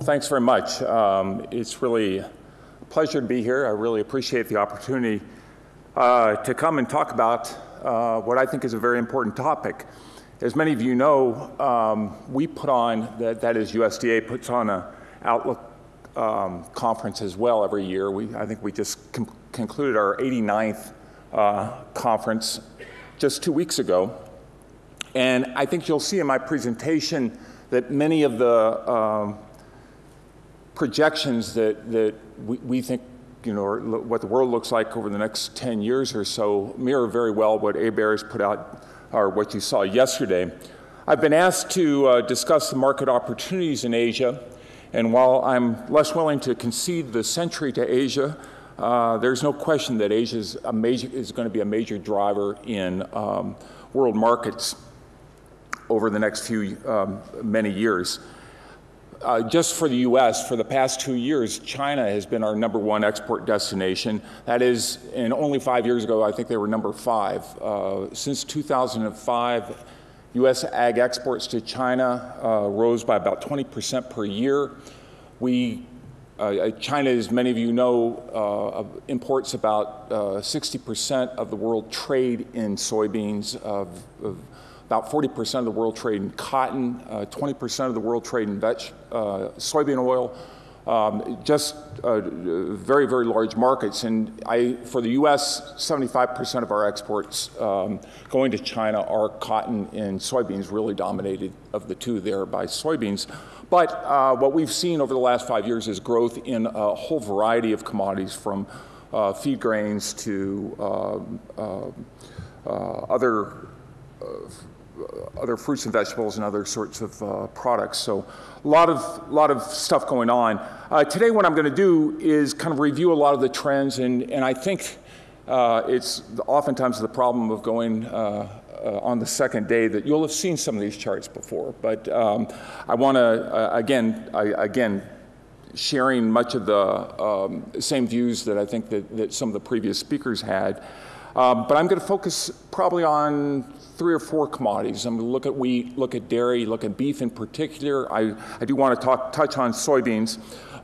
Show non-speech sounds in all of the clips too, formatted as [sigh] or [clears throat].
Well, thanks very much. Um, it's really a pleasure to be here. I really appreciate the opportunity uh, to come and talk about uh, what I think is a very important topic. As many of you know, um, we put on, that, that is USDA puts on a Outlook um, conference as well every year. We, I think we just concluded our 89th uh, conference just two weeks ago. And I think you'll see in my presentation that many of the um, projections that, that we, we think you know, what the world looks like over the next 10 years or so mirror very well what ABARES put out, or what you saw yesterday. I've been asked to uh, discuss the market opportunities in Asia, and while I'm less willing to concede the century to Asia, uh, there's no question that Asia is, major, is, going to be a major driver in um, world markets over the next few um, many years. Uh, just for the U.S., for the past two years, China has been our number one export destination. That is, and only five years ago, I think they were number five. Uh, since 2005, U.S. ag exports to China uh, rose by about 20% per year. We uh, uh, China, as many of you know, uh, imports about 60% of the world trade in soybeans, of, of about 40% of the world trade in cotton, 20% of the world trade in veg, soybean oil, um, just uh, very, very large markets. And I, for the U.S., 75% of our exports um, going to China are cotton and soybeans, really dominated of the two there by soybeans. But uh, what we've seen over the last five years is growth in a whole variety of commodities from uh, feed grains to um, uh, uh, other uh, other fruits and vegetables and other sorts of uh, products. So a lot of, lot of stuff going on. Uh, today what I'm going to do is kind of review a lot of the trends and, and I think uh, it's oftentimes the problem of going uh, on the second day that you'll have seen some of these charts before. But um, I want to, uh, again, I, again, sharing much of the um, same views that I think that, that, some of the previous speakers had. Um, but I'm going to focus probably on three or four commodities. I'm going to look at wheat, look at dairy, look at beef in particular. I, I do want to talk, touch on soybeans.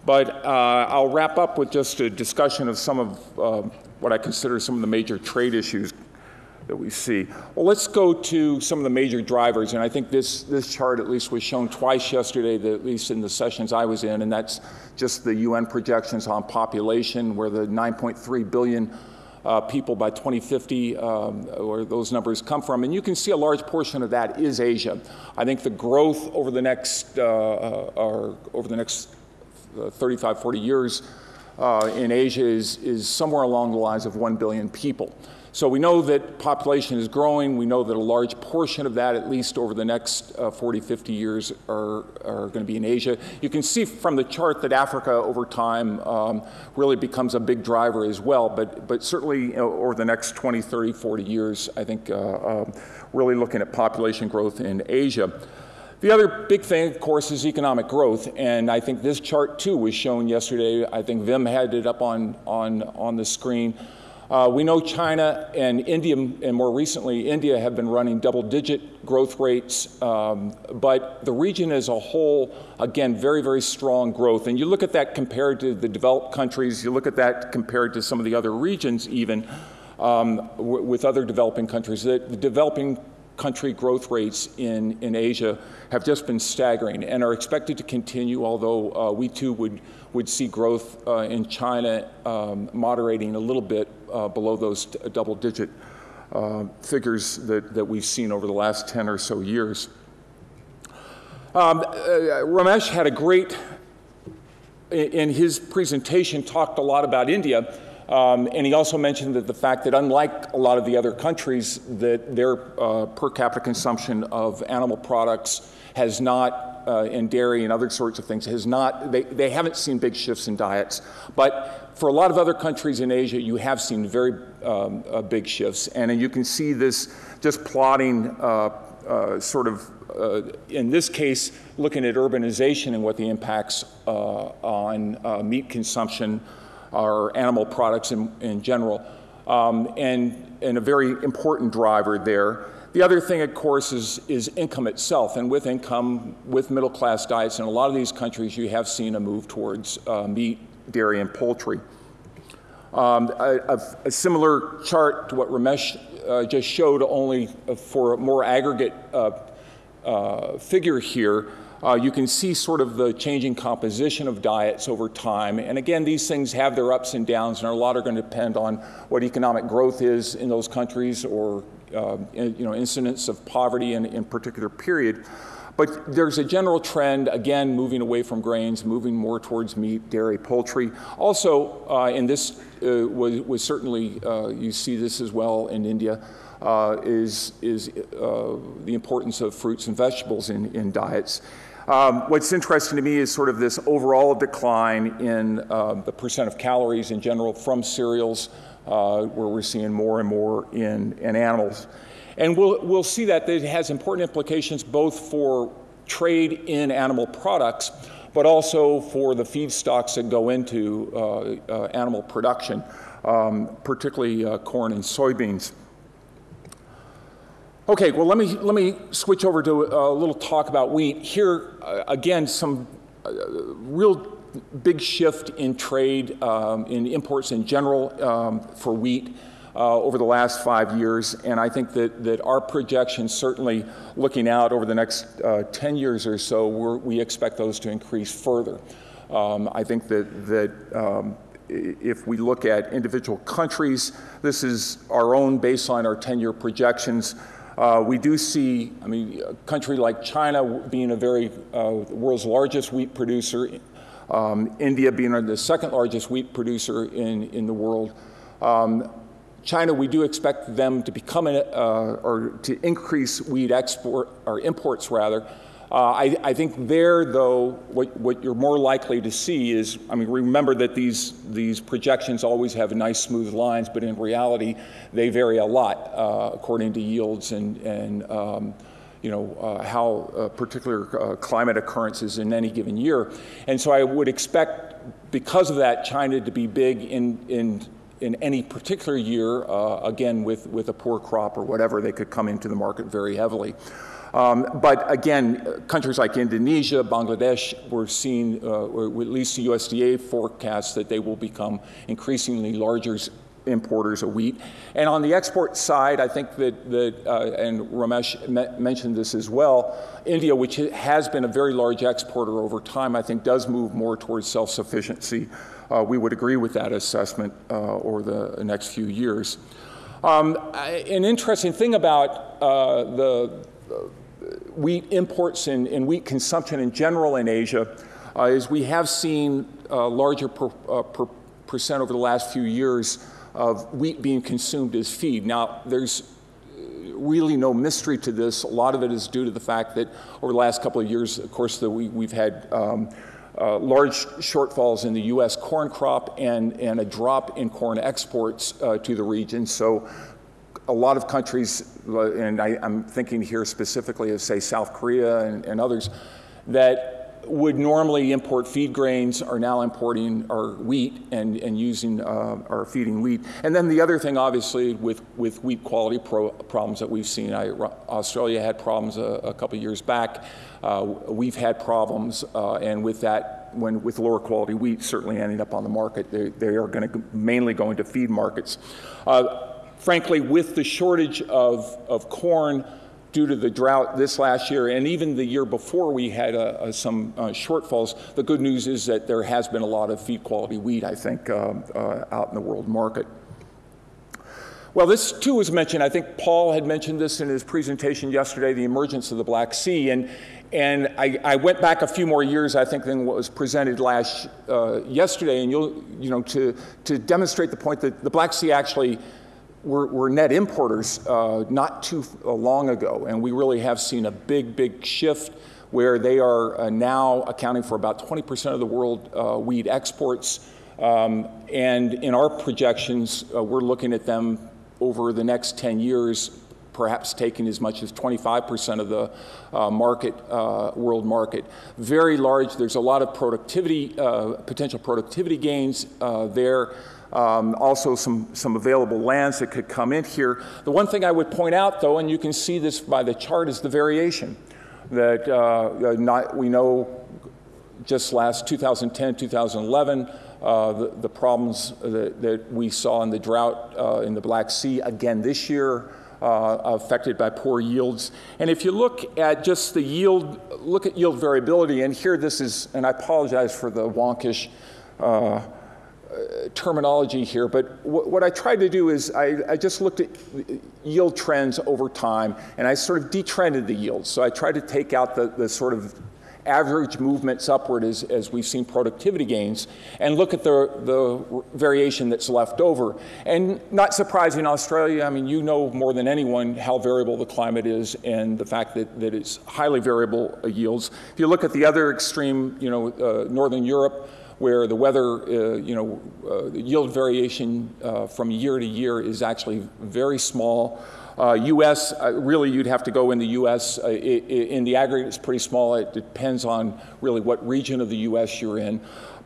But uh, I'll wrap up with just a discussion of some of uh, what I consider some of the major trade issues that we see. Well, let's go to some of the major drivers, and I think this, this chart at least was shown twice yesterday, at least in the sessions I was in, and that's just the UN projections on population, where the 9.3 billion uh, people by 2050, um, where those numbers come from. And you can see a large portion of that is Asia. I think the growth over the next, uh, uh or over the next uh, 35, 40 years uh, in Asia is, is somewhere along the lines of 1 billion people. So we know that population is growing. We know that a large portion of that, at least over the next uh, 40, 50 years, are, are going to be in Asia. You can see from the chart that Africa over time um, really becomes a big driver as well, but, but certainly you know, over the next 20, 30, 40 years, I think uh, uh, really looking at population growth in Asia. The other big thing, of course, is economic growth, and I think this chart too was shown yesterday. I think Vim had it up on, on, on the screen. Uh, we know China and India, and more recently India, have been running double-digit growth rates, um, but the region as a whole, again, very, very strong growth. And you look at that compared to the developed countries, you look at that compared to some of the other regions even, um, with other developing countries. The, the developing country growth rates in, in Asia have just been staggering and are expected to continue, although uh, we too would, would see growth uh, in China um, moderating a little bit uh, below those double digit uh, figures that, that we've seen over the last 10 or so years. Um, uh, Ramesh had a great, in his presentation, talked a lot about India. Um, and he also mentioned that the fact that unlike a lot of the other countries, that their uh, per capita consumption of animal products has not, uh, in dairy and other sorts of things, has not, they, they haven't seen big shifts in diets. But for a lot of other countries in Asia, you have seen very um, uh, big shifts. And you can see this just plotting uh, uh, sort of, uh, in this case, looking at urbanization and what the impacts on meat consumption or animal products in, in general um, and, and a very important driver there. The other thing, of course, is, is income itself. And with income, with middle class diets, in a lot of these countries, you have seen a move towards uh, meat, dairy, and poultry. Um, a, a, similar chart to what Ramesh uh, just showed, only for a more aggregate uh, uh, figure here. Uh, you can see sort of the changing composition of diets over time. And again, these things have their ups and downs, and a lot are going to depend on what economic growth is in those countries or you know, incidence of poverty in, in particular period. But there's a general trend, again, moving away from grains, moving more towards meat, dairy, poultry. Also, uh, and this uh, was, was, certainly, uh, you see this as well in India, uh, is, is uh, the importance of fruits and vegetables in, in diets. Um, what's interesting to me is sort of this overall decline in uh, the percent of calories in general from cereals, where we're seeing more and more in, in animals. And we'll, we'll see that it has important implications both for trade in animal products, but also for the feedstocks that go into uh, uh, animal production, um, particularly uh, corn and soybeans. Okay, well, let me, let me switch over to a little talk about wheat. Here, uh, again, some uh, real big shift in trade, um, in imports in general um, for wheat uh, over the last five years. And I think that, that our projections, certainly looking out over the next uh, 10 years or so, we expect those to increase further. Um, I think that, that um, if we look at individual countries, this is our own baseline, our 10 year projections. Uh, we do see, I mean, a country like China being a very, uh, world's largest wheat producer, um, India being the second largest wheat producer in, in the world. Um, China, we do expect them to become, an, uh, or to increase wheat export, or imports rather. Uh, I, I, think there, though, what, what, you're more likely to see is, I mean, remember that these, these projections always have nice smooth lines, but in reality, they vary a lot uh, according to yields and, and um, you know, uh, how uh, particular uh, climate occurrences in any given year. And so I would expect, because of that, China to be big in, in in any particular year, uh, again, with, with a poor crop or whatever, they could come into the market very heavily. Um, but again, countries like Indonesia, Bangladesh, we're seeing, uh, or at least the USDA forecasts that they will become increasingly larger importers of wheat. And on the export side, I think that, that uh, and Ramesh me mentioned this as well, India, which has been a very large exporter over time, I think does move more towards self-sufficiency uh, we would agree with that assessment uh, over the next few years. Um, an interesting thing about uh, the wheat imports and, and, wheat consumption in general in Asia uh, is we have seen a larger per, uh, per percent over the last few years of wheat being consumed as feed. Now, there's really no mystery to this. A lot of it is due to the fact that over the last couple of years, of course, we, have had um, uh, large shortfalls in the U.S. corn crop and, and a drop in corn exports uh, to the region. So a lot of countries, uh, and I, am thinking here specifically of, say, South Korea and, and others, that would normally import feed grains are now importing our wheat and, and using uh, our feeding wheat. And then the other thing, obviously, with, with wheat quality pro problems that we've seen, I, Australia had problems a, a couple years back. Uh, we've had problems, uh, and with that, when with lower quality wheat certainly ending up on the market, they, they are going to mainly go into feed markets. Uh, frankly, with the shortage of, of corn, due to the drought this last year and even the year before we had uh, uh, some uh, shortfalls. The good news is that there has been a lot of feed quality wheat, I think, uh, uh, out in the world market. Well, this too was mentioned. I think Paul had mentioned this in his presentation yesterday, the emergence of the Black Sea. And, and I, I went back a few more years, I think, than what was presented last uh, yesterday, and you'll, you know, to, to demonstrate the point that the Black Sea actually we're, we're net importers uh, not too long ago, and we really have seen a big, big shift where they are uh, now accounting for about 20% of the world uh, wheat exports. Um, and in our projections, uh, we're looking at them over the next 10 years, perhaps taking as much as 25% of the uh, market, uh, world market. Very large, there's a lot of productivity, potential productivity gains there. Um, also, some, some available lands that could come in here. The one thing I would point out, though, and you can see this by the chart, is the variation. That uh, not, we know just last 2010, 2011, uh, the, the, problems that, that, we saw in the drought uh, in the Black Sea again this year, uh, affected by poor yields. And if you look at just the yield, look at yield variability, and here this is, and I apologize for the wonkish uh, terminology here, but what I tried to do is I, I, just looked at yield trends over time and I sort of detrended the yields. So I tried to take out the, the sort of average movements upward as, as we've seen productivity gains and look at the, the variation that's left over. And not surprising, Australia, I mean, you know more than anyone how variable the climate is and the fact that, that it's highly variable yields. If you look at the other extreme, you know, uh, Northern Europe, where the weather, uh, you know, uh, yield variation uh, from year to year is actually very small. Uh, U.S., uh, really you'd have to go in the U.S. Uh, in the aggregate, it's pretty small. It depends on really what region of the U.S. you're in.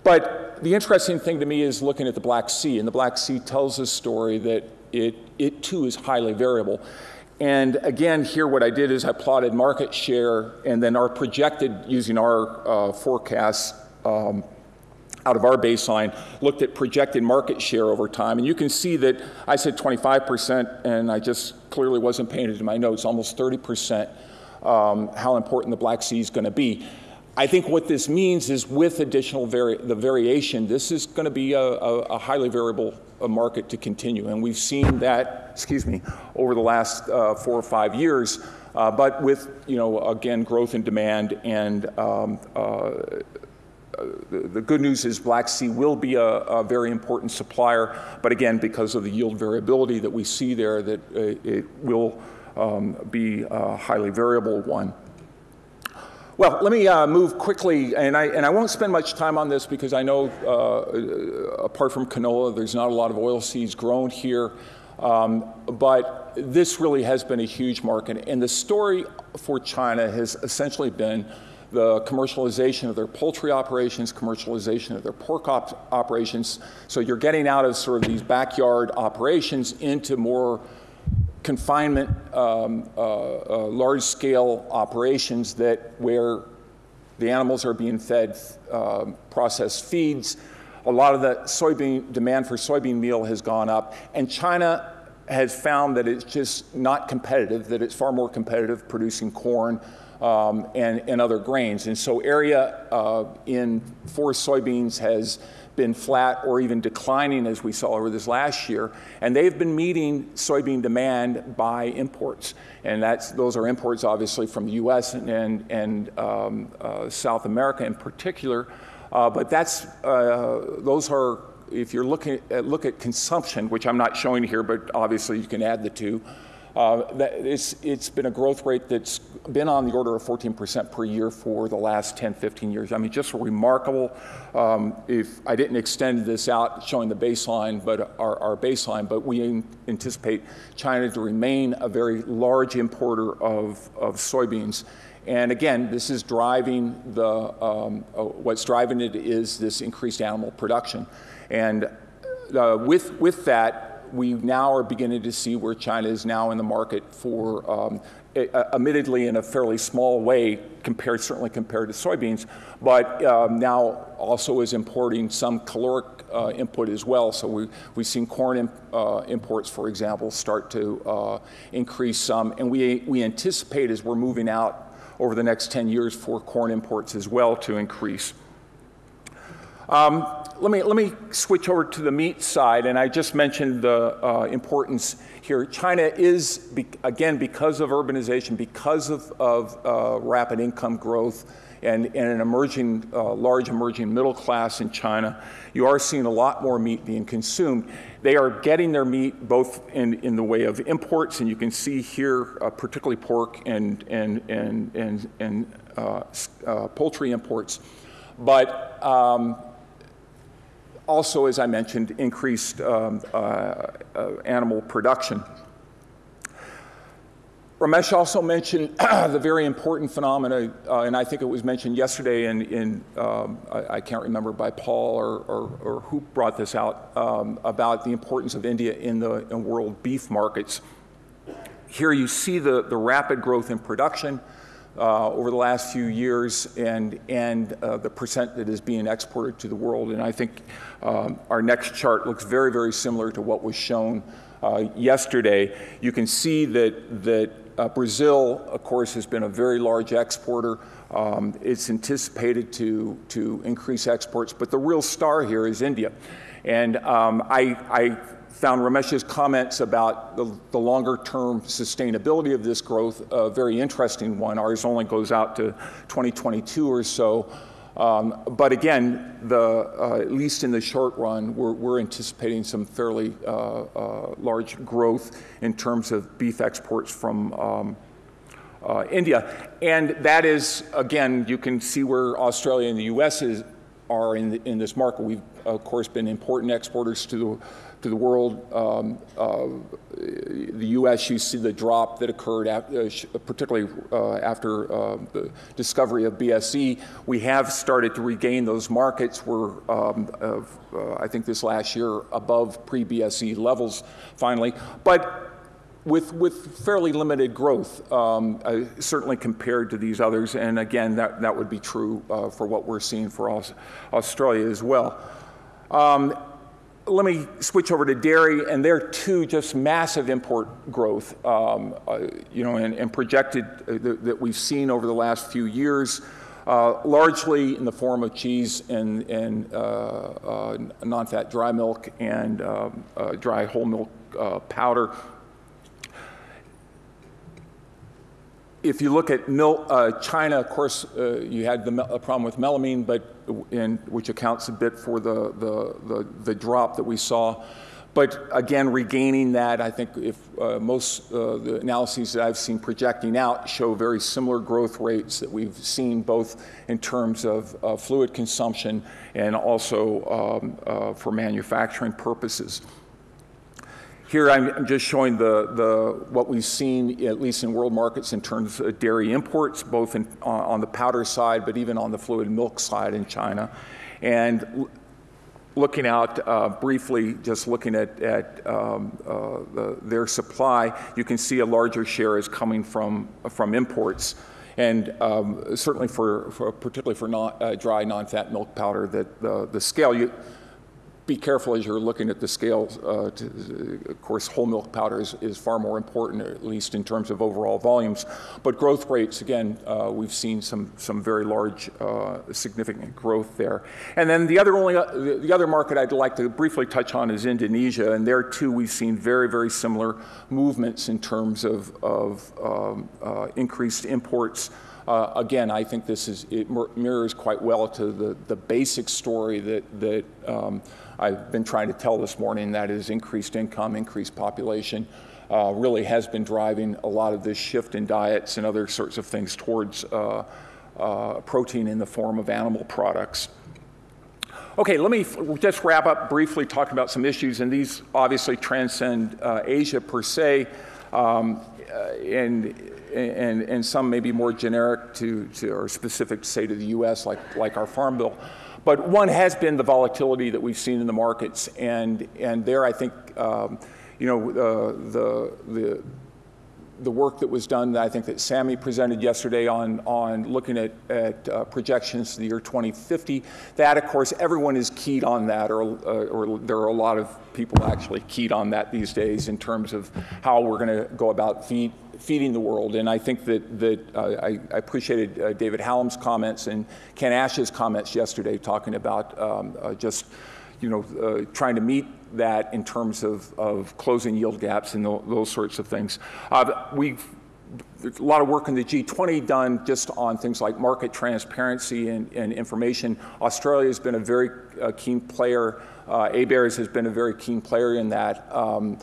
But the interesting thing to me is looking at the Black Sea, and the Black Sea tells a story that it, it too is highly variable. And again, here what I did is I plotted market share and then our projected, using our uh, forecasts, um, out of our baseline, looked at projected market share over time. And you can see that I said 25%, and I just clearly wasn't painted in my notes, almost 30%, um, how important the Black Sea is going to be. I think what this means is with additional vari the variation, this is going to be a, a, a highly variable uh, market to continue. And we've seen that, excuse me, over the last uh, four or five years. Uh, but with, you know, again, growth in demand and um, uh, the, the, good news is Black Sea will be a, a, very important supplier, but again, because of the yield variability that we see there, that uh, it will um, be a highly variable one. Well, let me uh, move quickly, and I, and I won't spend much time on this because I know, uh, apart from canola, there's not a lot of oil seeds grown here. Um, but this really has been a huge market. And the story for China has essentially been the commercialization of their poultry operations, commercialization of their pork op operations. So you're getting out of sort of these backyard operations into more confinement, um, uh, uh, large-scale operations that where the animals are being fed uh, processed feeds. A lot of the soybean demand for soybean meal has gone up, and China has found that it's just not competitive, that it's far more competitive producing corn, um, and, and, other grains. And so area uh, in forest soybeans has been flat or even declining as we saw over this last year. And they've been meeting soybean demand by imports. And that's, those are imports obviously from the US and, and, and um, uh, South America in particular. Uh, but that's, uh, those are, if you're looking at, look at consumption, which I'm not showing here, but obviously you can add the two, uh, it's, it's been a growth rate that's been on the order of 14% per year for the last 10, 15 years. I mean, just remarkable. Um, if I didn't extend this out showing the baseline, but our, our baseline, but we anticipate China to remain a very large importer of, of soybeans. And again, this is driving the, um, uh, what's driving it is this increased animal production. And uh, with, with that, we now are beginning to see where China is now in the market for, um, admittedly in a fairly small way, compared certainly compared to soybeans, but um, now also is importing some caloric uh, input as well. So we, we've seen corn imp, uh, imports, for example, start to uh, increase some, and we, we anticipate as we're moving out over the next 10 years for corn imports as well to increase. Um, let me, let me switch over to the meat side, and I just mentioned the uh, importance here. China is, be, again, because of urbanization, because of, of uh, rapid income growth, and, and an emerging, uh, large emerging middle class in China, you are seeing a lot more meat being consumed. They are getting their meat both in, in the way of imports, and you can see here, uh, particularly pork and, and, and, and, and uh, uh, poultry imports. But um, also, as I mentioned, increased um, uh, uh, animal production. Ramesh also mentioned [clears throat] the very important phenomena, uh, and I think it was mentioned yesterday in, in um, I, I, can't remember by Paul or, or, or who brought this out, um, about the importance of India in the in world beef markets. Here you see the, the rapid growth in production uh, over the last few years and, and uh, the percent that is being exported to the world. And I think um, our next chart looks very, very similar to what was shown uh, yesterday. You can see that, that uh, Brazil, of course, has been a very large exporter. Um, it's anticipated to, to increase exports, but the real star here is India. And um, I, I, found Ramesh's comments about the, the longer term sustainability of this growth a very interesting one. Ours only goes out to 2022 or so. Um, but again, the, uh, at least in the short run, we're, we're anticipating some fairly uh, uh, large growth in terms of beef exports from um, uh, India. And that is, again, you can see where Australia and the US is, are in, the, in this market. We've, of course, been important exporters to the to the world. Um, uh, the U.S., you see the drop that occurred, after, uh, particularly uh, after uh, the discovery of BSE. We have started to regain those markets. We're, um, uh, I think, this last year above pre-BSE levels finally, but. With, with fairly limited growth, um, uh, certainly compared to these others. And again, that, that would be true for what we're seeing for Australia as well. Um, let me switch over to dairy, and there too, just massive import growth, um, uh, you know, and, and projected uh, that, that, we've seen over the last few years, uh, largely in the form of cheese and, and uh, uh non-fat dry milk and um, uh, dry whole milk powder. If you look at milk, uh, China, of course, uh, you had the problem with melamine, but in, which accounts a bit for the, the, the, the, drop that we saw. But again, regaining that, I think if uh, most uh, the analyses that I've seen projecting out show very similar growth rates that we've seen both in terms of fluid consumption and also um, uh, for manufacturing purposes. Here I'm just showing the, the, what we've seen, at least in world markets, in terms of dairy imports, both in, on, on the powder side, but even on the fluid milk side in China. And looking out uh, briefly, just looking at, at um, uh, the, their supply, you can see a larger share is coming from, from imports. And um, certainly for, for, particularly for non, uh, dry non-fat milk powder, that the, the scale, you, be careful as you're looking at the scales. Uh, to, of course, whole milk powder is, is, far more important, at least in terms of overall volumes. But growth rates, again, uh, we've seen some, some very large, uh, significant growth there. And then the other, only, uh, the other market I'd like to briefly touch on is Indonesia. And there, too, we've seen very, very similar movements in terms of, of um, uh, increased imports. Uh, again, I think this is, it mirrors quite well to the, the basic story that, that um, I've been trying to tell this morning, that is increased income, increased population, uh, really has been driving a lot of this shift in diets and other sorts of things towards uh, uh, protein in the form of animal products. Okay, let me just wrap up briefly talking about some issues, and these obviously transcend uh, Asia per se, um, and, and, and some may be more generic to, to or specific, say, to the US, like, like our Farm Bill. But one has been the volatility that we've seen in the markets, and, and there I think, um, you know, uh, the, the, the work that was done, that I think that Sammy presented yesterday on, on looking at, at uh, projections to the year 2050, that of course everyone is keyed on that, or, uh, or there are a lot of people actually keyed on that these days in terms of how we're going to go about feed, feeding the world. And I think that, that uh, I, I, appreciated uh, David Hallam's comments and Ken Ash's comments yesterday talking about um, uh, just, you know, uh, trying to meet that in terms of, of closing yield gaps and those sorts of things. Uh, we've there's a lot of work in the G20 done just on things like market transparency and, and information. Australia has been a very uh, keen player. Uh, ABARES has been a very keen player in that. Um,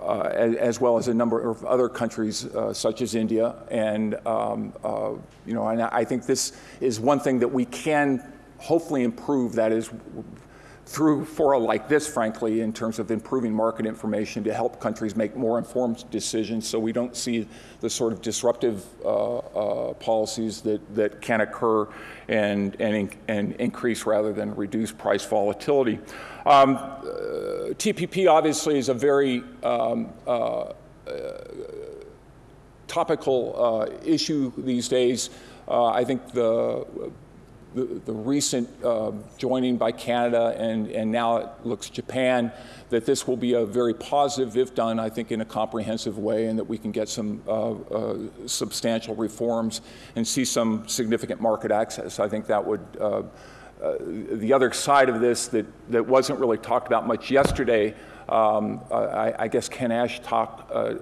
uh, as, as, well as a number of other countries uh, such as India. And, um, uh, you know, and I think this is one thing that we can hopefully improve, that is through fora like this, frankly, in terms of improving market information to help countries make more informed decisions so we don't see the sort of disruptive uh, uh, policies that, that can occur and, and, and increase rather than reduce price volatility. Um, uh, TPP obviously is a very um, uh, topical uh, issue these days. Uh, I think the the, the recent uh, joining by Canada and, and now it looks Japan, that this will be a very positive, if done, I think, in a comprehensive way, and that we can get some uh, uh, substantial reforms and see some significant market access. I think that would. Uh, uh, the other side of this that, that wasn't really talked about much yesterday, um, I, I, guess Ken Ash talk, uh,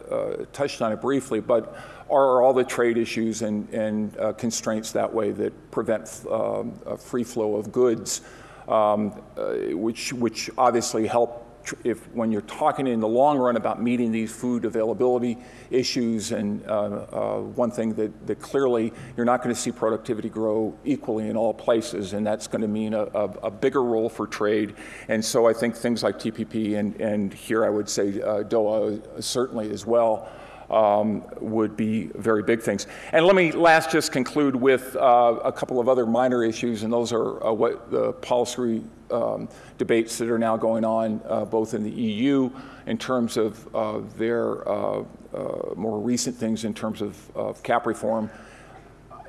touched on it briefly, but are all the trade issues and, and uh, constraints that way that prevent um, a free flow of goods, um, uh, which, which obviously help if when you're talking in the long run about meeting these food availability issues and uh, uh, one thing that, that clearly you're not going to see productivity grow equally in all places and that's going to mean a, a, a, bigger role for trade. And so I think things like TPP and, and here I would say uh, Doha certainly as well um, would be very big things. And let me last just conclude with uh, a couple of other minor issues, and those are uh, what the policy um, debates that are now going on uh, both in the EU in terms of uh, their uh, uh, more recent things in terms of, of CAP reform,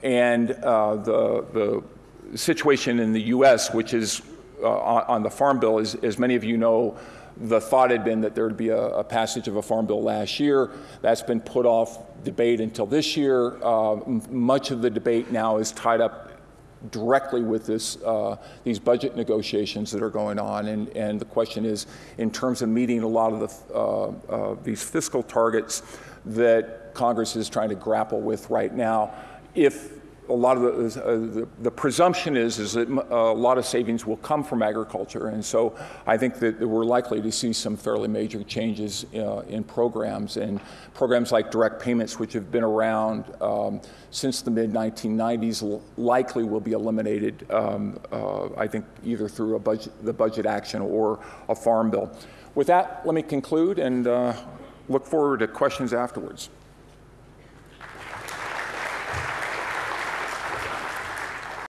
and the, the situation in the US, which is on, on the Farm Bill, is, as many of you know, the thought had been that there would be a, a, passage of a farm bill last year. That's been put off debate until this year. Uh, much of the debate now is tied up directly with this, uh, these budget negotiations that are going on. And, and the question is, in terms of meeting a lot of the, uh, uh these fiscal targets that Congress is trying to grapple with right now, if a lot of the, uh, the, the, presumption is, is that a lot of savings will come from agriculture. And so I think that we're likely to see some fairly major changes uh, in programs. And programs like direct payments, which have been around um, since the mid 1990s, likely will be eliminated, um, uh, I think, either through a budget, the budget action or a farm bill. With that, let me conclude and uh, look forward to questions afterwards.